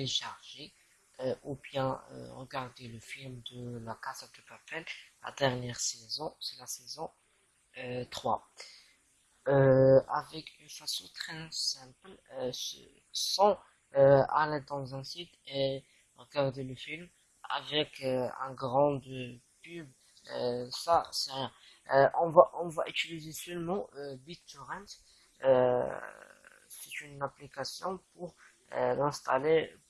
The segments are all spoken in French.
télécharger euh, ou bien euh, regarder le film de La Casa de Papel, la dernière saison, c'est la saison 3. avec une façon très simple, sans aller dans un site et regarder le film avec un grand pub, ça c'est rien. on, va, on va utiliser seulement BitTorrent. c'est une application pour l'installer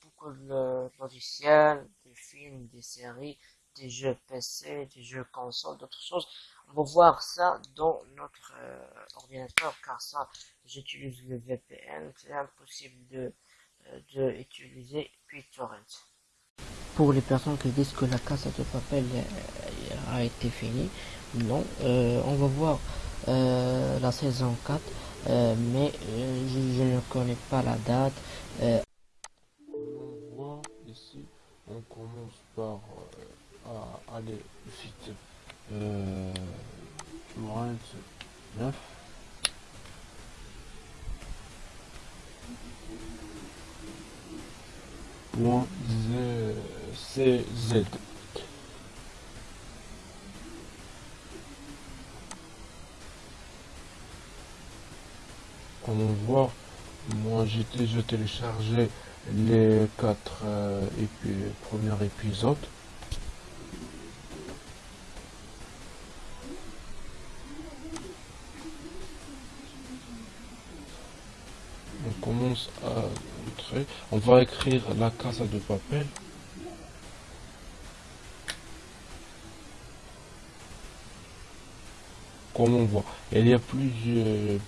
beaucoup de logiciels, des films, des séries, des jeux PC, des jeux console, d'autres choses. On va voir ça dans notre euh, ordinateur car ça, j'utilise le VPN, c'est impossible de, euh, de BitTorrent. Pour les personnes qui disent que la casse de papel euh, a été finie, non, on va voir la saison 4, mais je, je, ne connais pas la date. On commence par à aller au site euh, 9 point CZ. Comme on voit, moi j'ai déjà téléchargé les quatre euh, premiers épisodes. on commence à entrer. On va écrire la casa de papel. Comme on voit, il y a plusieurs,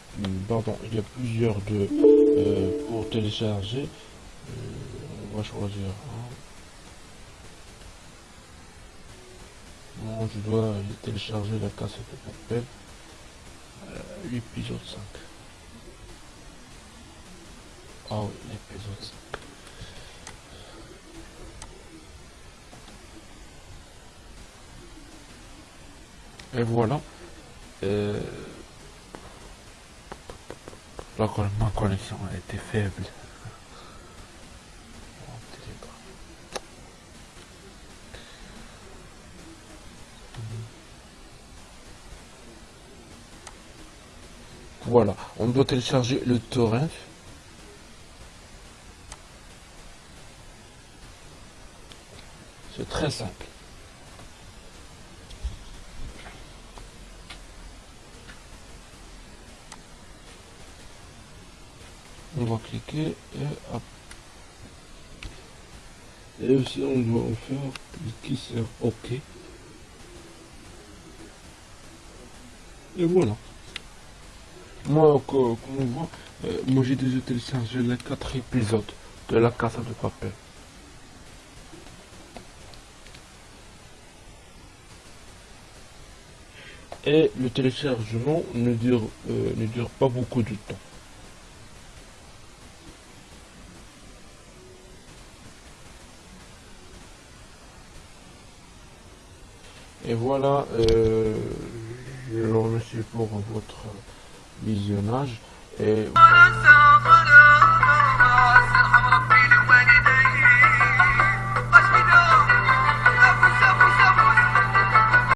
pardon, il y a plusieurs de euh, pour télécharger. Euh, on va choisir Moi, je dois télécharger la casa de. Euh, l'épisode 5. Oh, l'épisode. Et voilà. Euh... La, connexion a été faible. Voilà, on doit télécharger le torrent. C'est très simple. On va cliquer et hop. Et aussi on doit en faire cliquer sur OK. Et voilà. Moi, comme on voit, euh, moi j'ai déjà téléchargé les quatre épisodes de la Casa de Papel. et le téléchargement ne dure, euh, ne dure pas beaucoup de temps. Et voilà, euh, je vous remercie pour votre visionnage et...